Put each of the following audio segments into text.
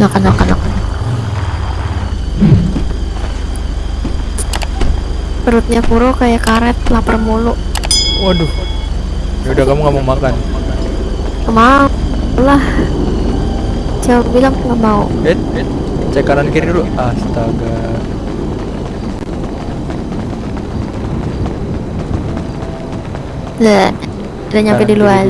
Makan, makan, makan. Perutnya Kuro kayak karet, lapar mulu. Waduh. Ya udah kamu nggak mau makan. Nggak mau lah. Coba bilang nggak mau. Eh, eh, cek kanan kiri dulu. Astaga. Lah, udah nyampe di luar.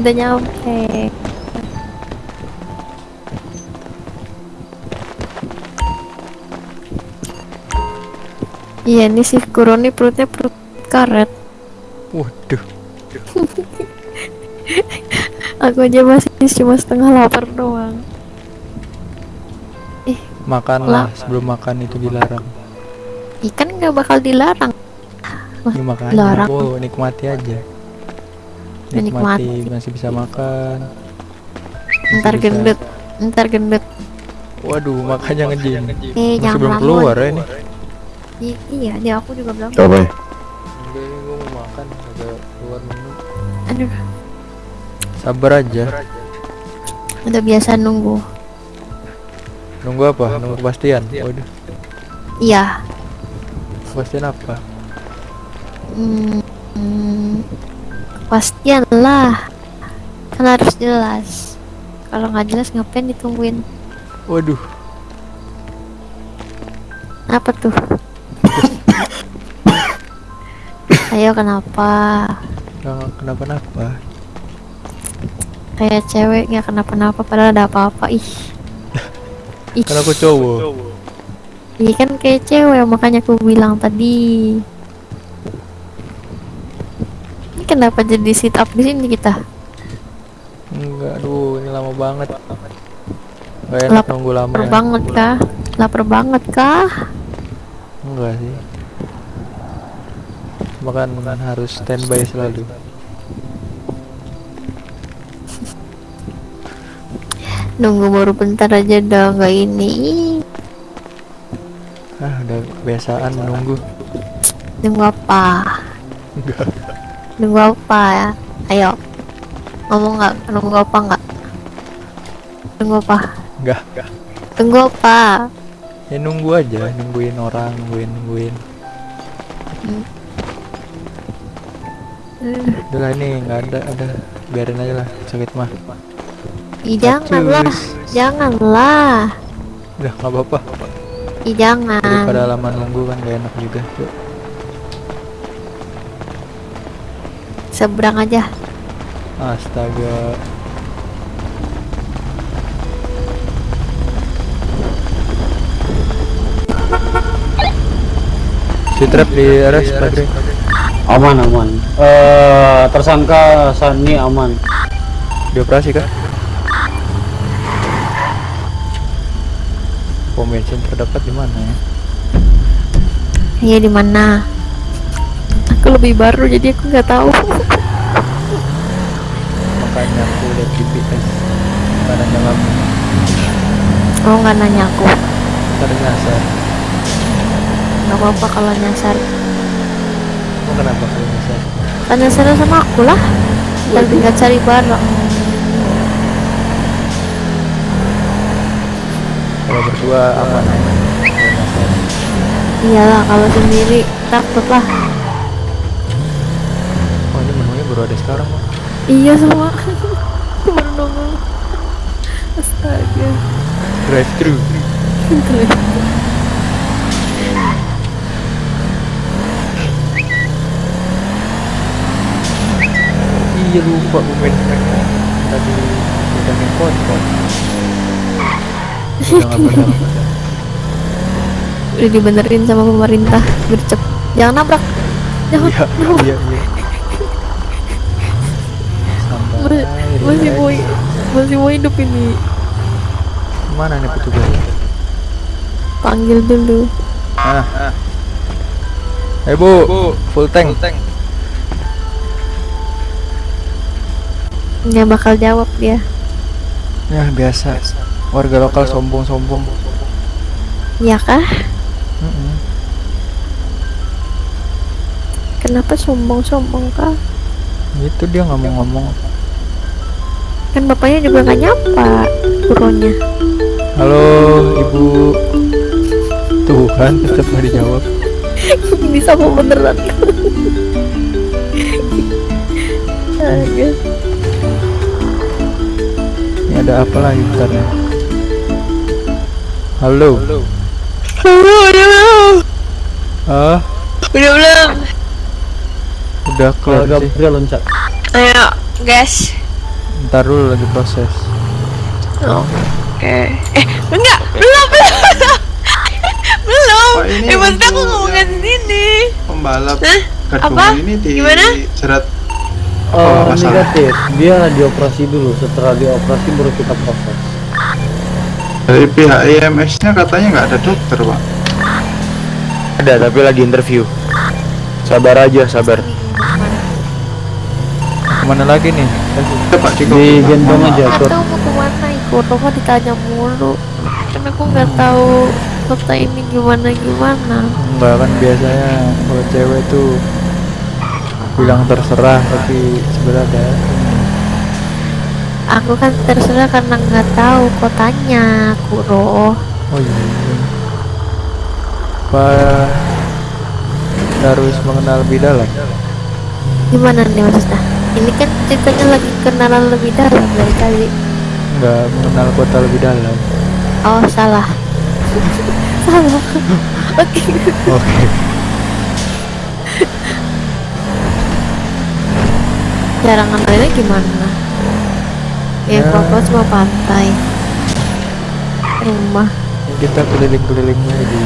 Udah nyampe. Iya ini si Kuro nih perutnya perut karet. Waduh. Aku aja masih cuma setengah lapar doang. Makanlah Lah. sebelum makan itu dilarang. Ikan nggak bakal dilarang. Ya, makanya. dilarang. Oh, nikmati aja. Menikmati. Nikmati masih bisa makan. Masih Ntar bisa- gendut, ntar gendut. Waduh, makanya ngejim. Eh Masih jangan belum keluar ya ini. I- iya, dia aku juga bilang. Apa ya? Enggak, ini gua mau makan, agak keluar menu. Aduh, Sabar aja. udah biasa nunggu. Nunggu apa? Nunggu kepastian. Waduh, Iya. kepastian apa? Hmm, hmm, kepastian lah. Kan harus jelas. Kalau nggak jelas ngapain ditungguin? Waduh, Apa tuh? Ayo kenapa? nggak kenapa-napa. Kayak cewek nggak kenapa-napa padahal ada apa-apa ih. Ih, Kan aku cowok. iya kan kayak cewek makanya aku bilang tadi. Ini kenapa jadi sit up di sini kita? Enggak, aduh, ini lama banget. Gak enak Lapar nunggu lama ya. banget kah? Lapar banget kah? Enggak sih. Cuma kan harus standby selalu. Nunggu baru bentar aja dah nggak ini. Ah, udah kebiasaan menunggu. Nunggu apa? Enggak. Nunggu apa ya? Ayo. Ngomong nggak? Nunggu apa nggak? Nunggu apa? Enggak. Tunggu apa? Ya nunggu aja, nungguin orang, nungguin, nungguin. Hmm, Udah lah ini nggak ada, ada. Biarin aja lah, sakit mah. Ih, janganlah, janganlah. Udah nggak apa-apa. Ih, jangan. Daripada lama nunggu kan gak enak juga. Yuk. Seberang aja. Astaga. Si trap di RS Padre. Aman aman. Eh tersangka Sani aman. Dioperasi kan? Pom bensin terdekat di mana ya? Iya di mana? Aku lebih baru jadi aku nggak tahu. Makanya aku lihat GPS. Karena nyala Oh nggak nanya aku. ntar nyasar. Nggak apa-apa kalau nyasar. Kenapa nyasar? Kan nyasar sama aku lah. Dan tinggal cari bareng. Kalau berdua aman. Iyalah kalau sendiri takut lah. Oh ini menunya baru ada sekarang Pak. Iya semua. Baru nongol. Astaga. Drive thru. Iya lupa gue main tadi udah main nggak bener. Udah dibenerin sama pemerintah. Gercep. Jangan nabrak. Jangan. Iya nabrak. iya iya. Masih mau masih mau hidup ini. Mana nih petugas? Panggil dulu. Ah. Eh bu, full tank. Nggak bakal jawab dia. Ya biasa. Warga lokal sombong-sombong. Ya kah? Mm-mm. Kenapa sombong-sombong kah? Itu dia nggak mau ngomong. Kan bapaknya juga nggak nyapa kuronya. Halo, Ibu. Tuhan, tetap nggak dijawab. Ini sama beneran. Astaga. Ini ada apa lagi bentar ya? Halo. Halo, udah belum? Ah, Udah belum? udah kelar Keluarga sih. pria loncat. Ayo, gas. Ntar dulu lagi proses. Oke. Eh, enggak, belum, belum. belum. Pak, ini Eh, maksudnya aku ngomongin sendiri. pembalap Hah? Apa? ini di Gimana? jerat Oh, masalah. negatif. Dia dioperasi dulu. Setelah dioperasi baru kita proses. dari pihak IMS-nya katanya nggak ada dokter pak Ada tapi lagi interview. Sabar aja, sabar. Ke mana lagi nih? Di gendong aja. tahu mau ke mana ikut, Roma ditanya mulu. Karena aku nggak tahu kota ini gimana gimana. Enggak kan biasanya kalau cewek tuh bilang terserah tapi sebenarnya ada. Aku kan terserah karena nggak tahu kotanya, Kuro. Oh iya. iya. Apa harus mengenal lebih dalam? Gimana nih maksudnya? Ini kan ceritanya lagi kenalan lebih dalam dari tadi. Enggak mengenal kota lebih dalam. Oh salah. salah. Oke. Oke. Cara ngenalinnya gimana? Ya, Ya. papa cuma pantai. Rumah. Kita keliling-kelilingnya di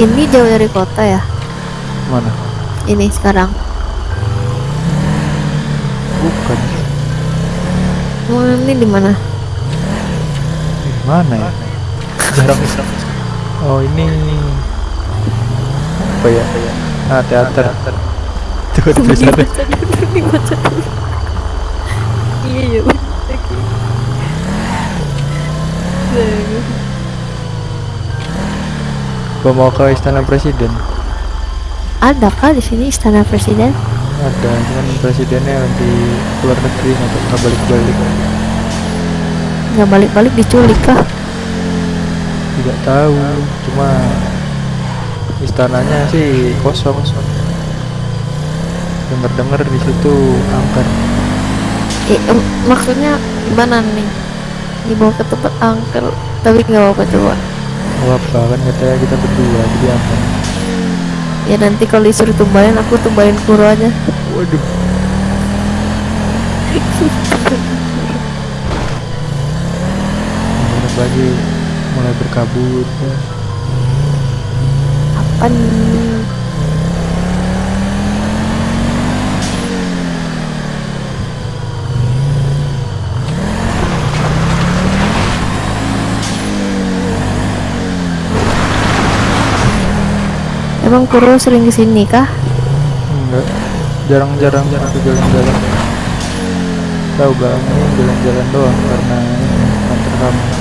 Ini jauh dari kota ya? mana? Ini sekarang. Bukan. Emang ini di mana? Di mana ya? Oh ini apa ya? Ah teater. Tuh tulisannya. Iya, iya. Gua mau ke istana presiden. Ada kah di sini istana presiden? Ada, cuman presidennya di luar negeri nggak balik-balik. Nggak balik-balik diculik kah? Tidak tahu, cuma istananya sih kosong. Dengar-dengar di situ angker. Eh, maksudnya gimana nih? Dibawa ke tempat angker, tapi nggak apa-apa coba. Oh apa kan katanya kita berdua jadi aman. Ya nanti kalau disuruh tumbalin, aku tumbalin kuro aja. Waduh. Lagi mulai berkabut ya. Apa nih? Emang Kuro sering ke sini kah? Enggak. Jarang-jarang aku jalan-jalan. Tahu bang, ini jalan-jalan doang karena ini kantor kamu.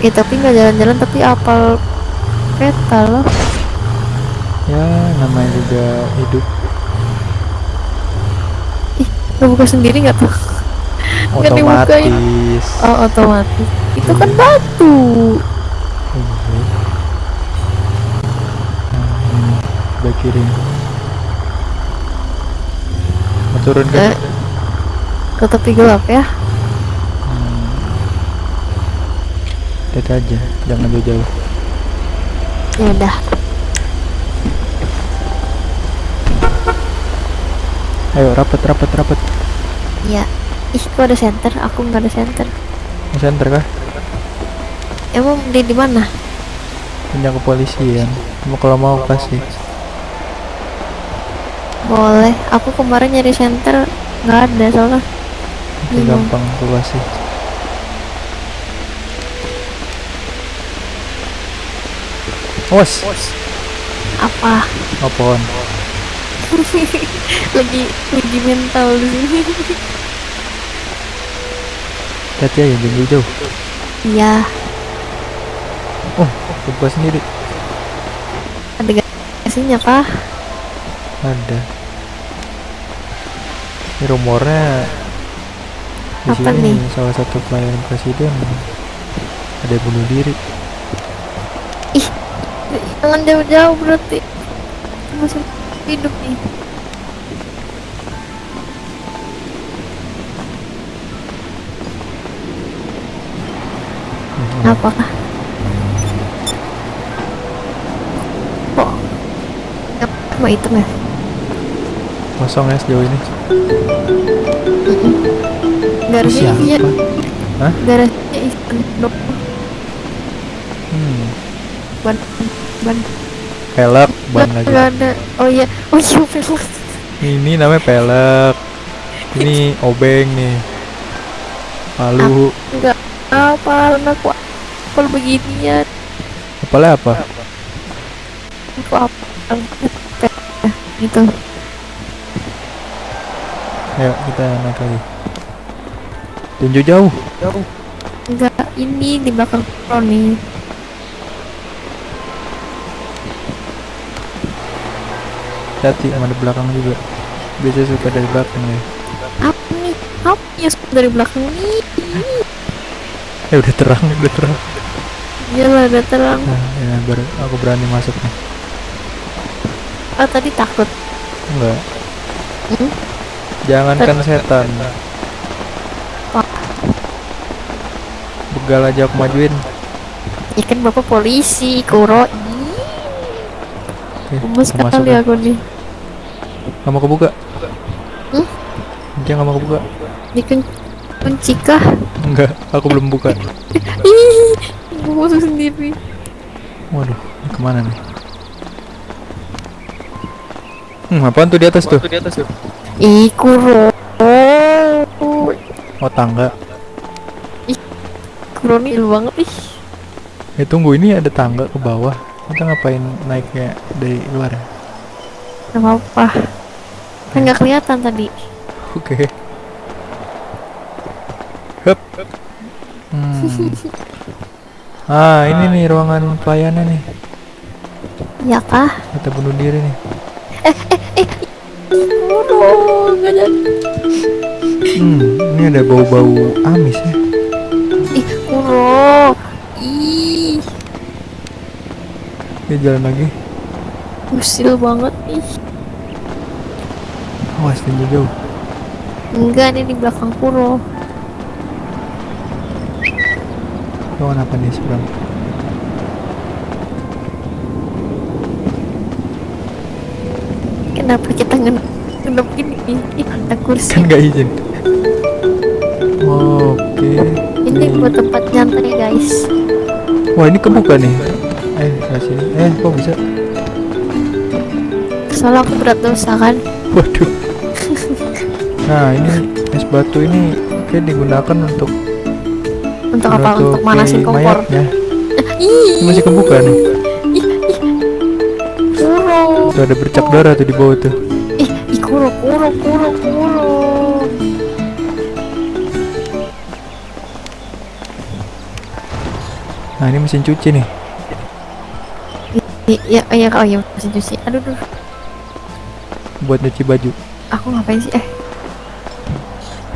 Ya tapi nggak jalan-jalan tapi apal peta loh. Ya namanya juga hidup Ih, lo buka sendiri nggak tuh? Nggak dibukain. otomatis. Oh otomatis. Itu kan batu. Iya. Sebelah kiri. Mau turun kan? Eh, ke tepi gelap ya. Hmm. Lihat aja, jangan jauh-jauh. Ya udah. Ayo rapat, rapat, rapat. Ya. Ih, kok ada center? Aku nggak ada center. Mau center kah? Emang di di mana? Pinjam kepolisian. Mau kalau mau kasih. Boleh. Aku kemarin nyari center nggak ada soalnya. Gampang aku kasih. Os, Apa? oh pohon. lagi lagi mental di sini. Hati aja, jangan jauh. Iya. Oh, buka sendiri. Ada gasnya kah? ada ini rumornya di Apa sini nih? salah satu pelayan presiden ada yang bunuh diri Jangan jauh-jauh berarti. Masih hidup nih. Apakah? Kok? Apa hitam ya? kosong ya sejauh ini Garasinya siapa iya. Hah? Garasinya dok. hmm. Ban ban. pelek ban lagi. Ada. Oh iya. Oh iya pelek. ini namanya pelek. Ini obeng nih. Palu Enggak apa aku apa beginian. Apalagi apa? Aku apa? Gitu. Ayo kita naik lagi. Tunjuk jauh. Enggak ini di belakang pro nih hati sama di belakang juga. Biasa suka dari belakang ya. Apa nih apa ya dari belakang nih. Eh udah terang udah terang. Iyalah udah terang. Nah, ya baru aku berani masuk nih. Oh tadi takut. Enggak. Hmm? jangankan setan. Apa? begal aja aku majuin. Ya kan bapak polisi kuro. Oke, masuk sekali ya. aku nih Nggak mau kebuka? Hmm? dia nggak mau kebuka? Ini kan kunci kah? Enggak aku belum buka. Ih sendiri. Waduh ini ke mana nih? Hmm apaan tuh di atas tuh? Ih kuro. Oh tangga. Kuro nih ill banget ih. Eh tunggu ini ada tangga ke bawah. Kita ngapain naiknya dari luar ya? Gak apa-apa Kan gak kelihatan tadi oke Hup. Hmm. Ah, ini nih ruangan pelayanan nih. Ya kah? Kita bunuh diri nih. Waduh, gak jadi Hmm, ini ada bau-bau amis ya. Ih, kuro Ih, Dia jalan lagi. usil banget ih Awas tinggi jauh. Enggak, ini di belakang kuro Ruangan apa nih seberang? Kenapa kita nge- ngendap gini? Ih, ada kursi Kan nggak izin. Oke. Ini buat tempat nyantai guys Wah ini kebuka nih. Eh, ke sini. Eh, kok bisa? Soalnya aku berat dosa kan Waduh. Nah ini es batu ini kayak digunakan untuk Untuk apa? Untuk manasin kompor mayatnya. Ini masih kebuka nih. Tuh ada bercak darah tuh di bawah tuh. Ih, ih kuro, kuro, kuro, kuro Nah ini mesin cuci nih. Ih, Ya, ya, oh ya, mesin cuci Aduh, aduh, Buat nyuci baju. Aku ngapain sih? Eh,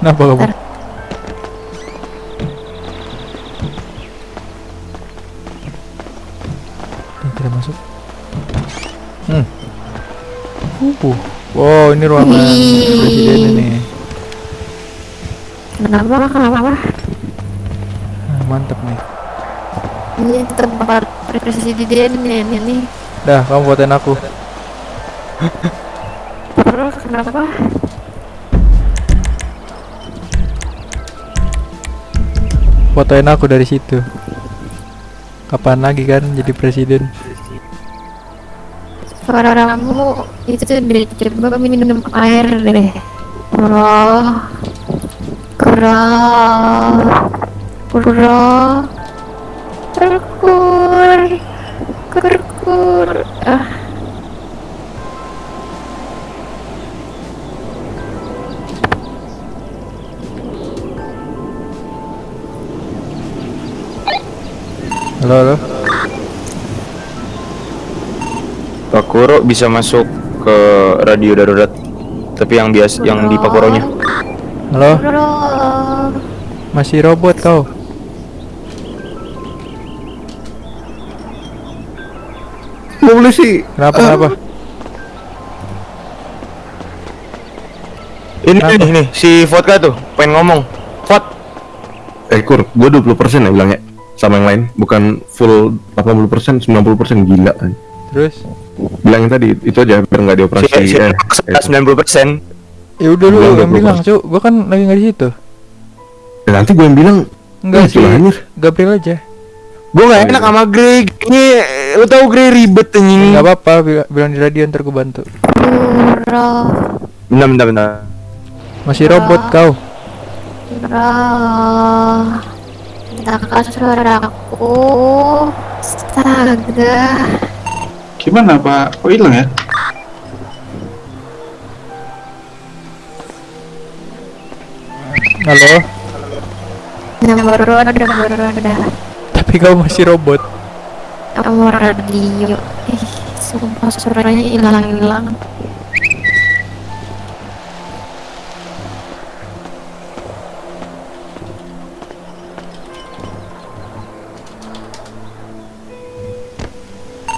Kenapa kamu? Bentar. Nih, kita masuk. Hmm. Uh. Wow, ini ruangan presiden ini. kenapa, kenapa? Nah, mantep nih. Ini tempat presiden ini, ini, ini. Dah, kamu fotoin aku. Kenapa? Fotoin aku dari situ. Kapan lagi kan jadi presiden? Suara kamu itu coba minum air deh. Kuro, kuro, kuro, Halo, halo. Pak Kuro bisa masuk ke radio darurat. Tapi yang biasa yang di Pakoronya. Halo, Bro. masih robot kau. Mau sih. Kenapa kenapa? Ini Kenapa? nih, nih si Vodka tuh pengen ngomong. Vod, Eh kur, gue 20% ya bilangnya sama yang lain, bukan full 80%, 90% gila. Terus? Bilangin tadi itu aja biar nggak si, dioperasi. si eh, sembilan puluh persen. Ya udah lu yang 20%. bilang, Cuk. Gua kan lagi nggak di situ. eh, nanti gue yang bilang Enggak "Eh, sih. gila, anjir." Gabriel aja. Gue gak Oh, enak iya. sama Greg. Ini lu tahu Greg ribet anjing. Enggak apa-apa, bil- bilang di radio ntar gua bantu. Bentar, bentar, bentar. Masih robot kau. Bro. Minta kasur aku. Astaga. Gimana Pak? Kok hilang ya? Halo. Nomor udah nomor udah. Tapi kau masih robot. Nomor radio. Ih, sumpah suaranya hilang-hilang.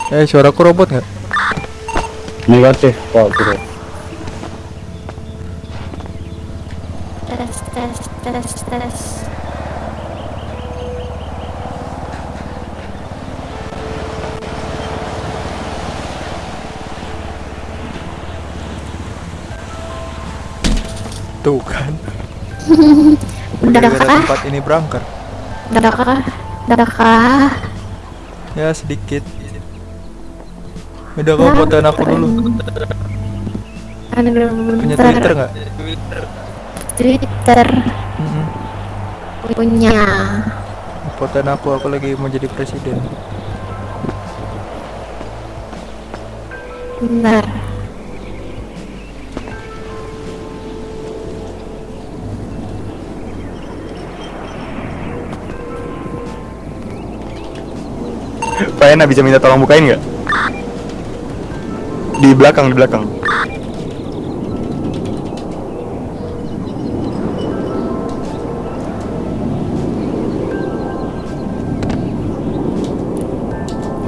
Eh, suaraku robot nggak? Negatif, Pak Bro. Tes tes tes tes. Tuh kan. Udah tempat ini berangkat. Udah kah? Udah kah? Ya sedikit. Udah kau fotoin aku dulu. Aduh, Punya. Twitter nggak? Twitter Mm-mm. punya. Fotoin aku, aku lagi mau jadi presiden. Bentar. Pak Ena bisa minta tolong bukain nggak? Di belakang, di belakang.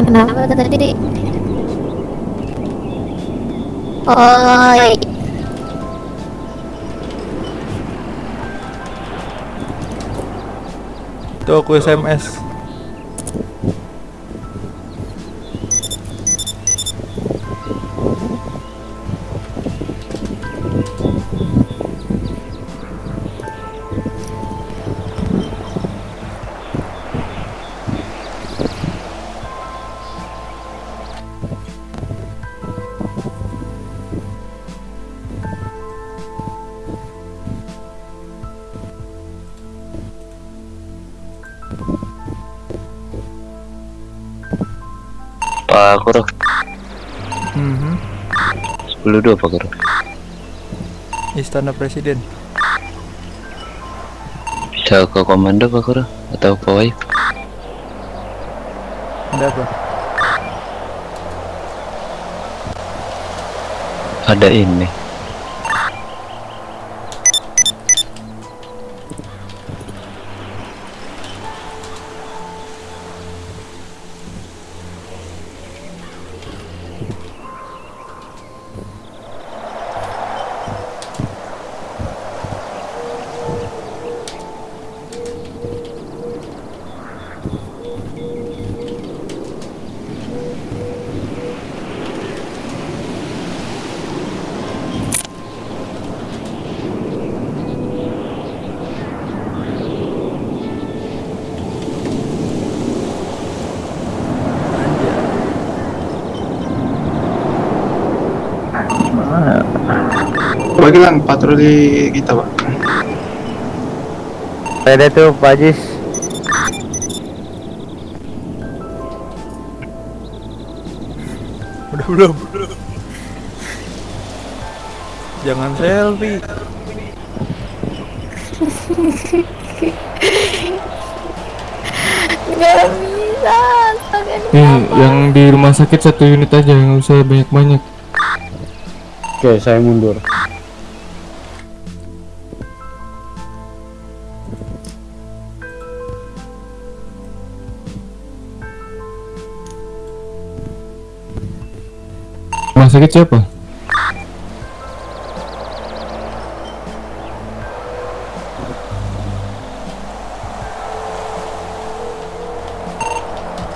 Kenapa tadi? Oi. Tuh aku SMS. Pak Kuro, Mhm. 10 Pak Kuro. Istana Presiden. Bisa ke komando Pak Kuro atau pawai? Ada apa? Ada ini. Coba hilang patroli kita Pak. Ada tuh Pak Jis. Udah belum? Jangan selfie. Gak bisa. Nih, yang di rumah sakit satu unit aja, nggak usah banyak-banyak. Oke, saya mundur. Rumah sakit siapa?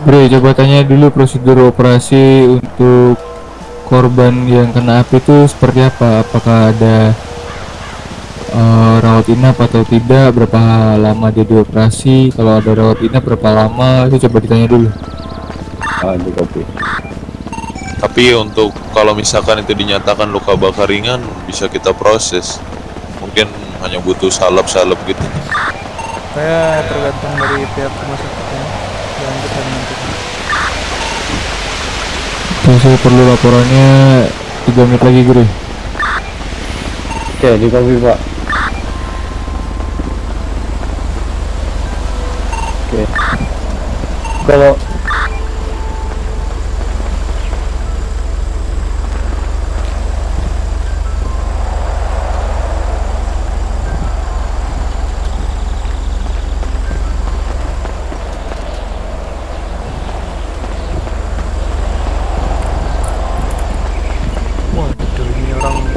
Bre, coba tanya dulu prosedur operasi untuk korban yang kena api itu seperti apa? Apakah ada eh, rawat inap atau tidak? Berapa lama dia dioperasi? Kalau ada rawat inap berapa lama? Itu coba ditanya dulu. Ah, di kopi. Tapi untuk kalau misalkan itu dinyatakan luka bakar ringan bisa kita proses. Mungkin hanya butuh salep-salep gitu. Saya tergantung dari pihak rumah sakitnya. Lanjutkan nanti. saya perlu laporannya 3 menit lagi, Guru. Oke, di kopi, Pak. Oke. Kalau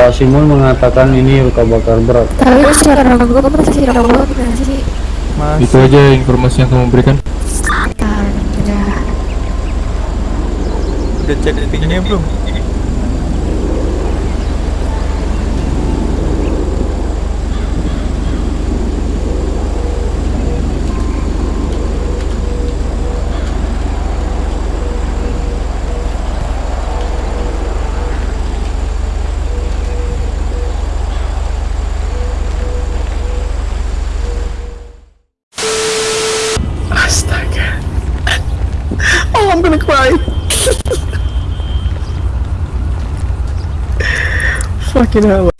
Pak Simon mengatakan ini luka bakar berat. Tapi secara gue masih rawat gak sih? Itu aja informasi yang kamu berikan. Udah. Cek tingginya belum? Fucking hell.